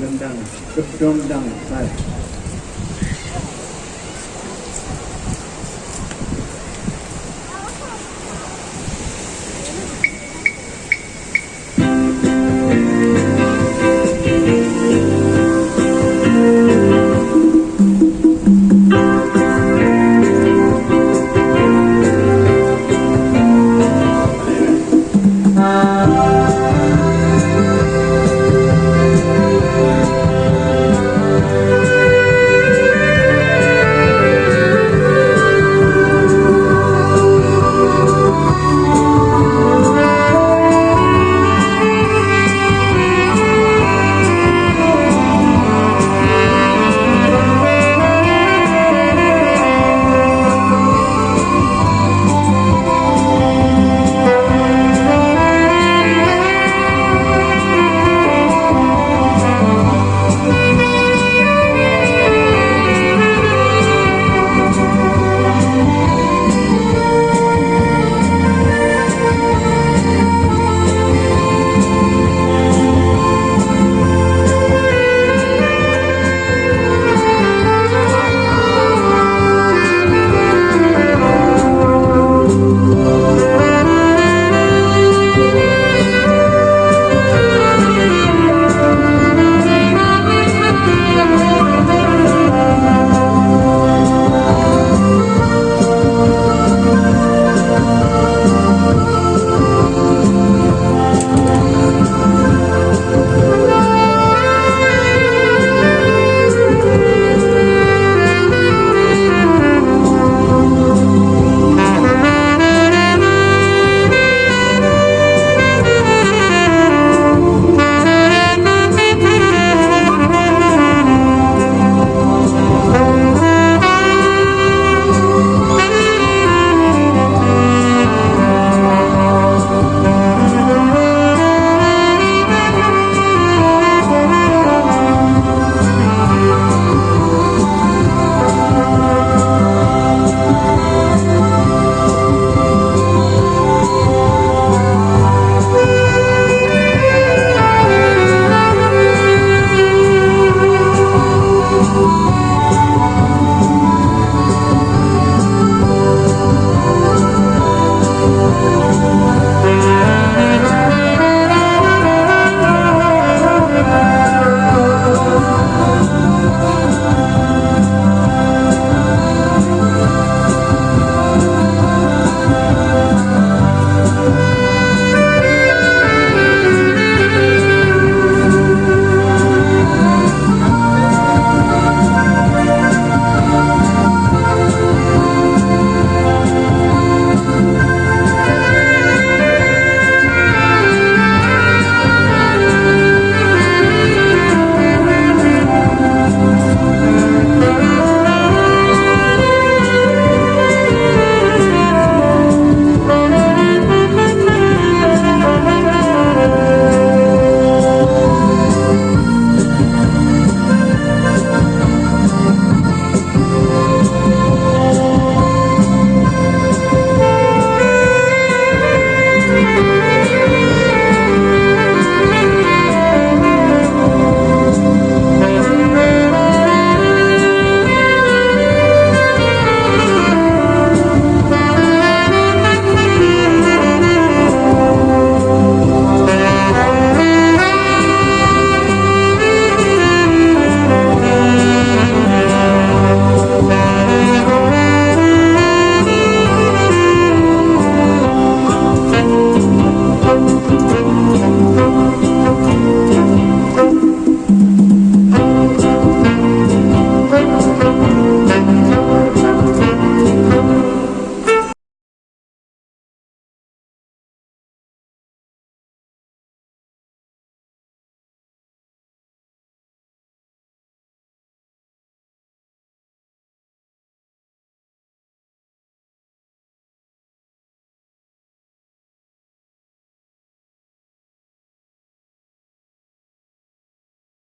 Rendang, kedondang Música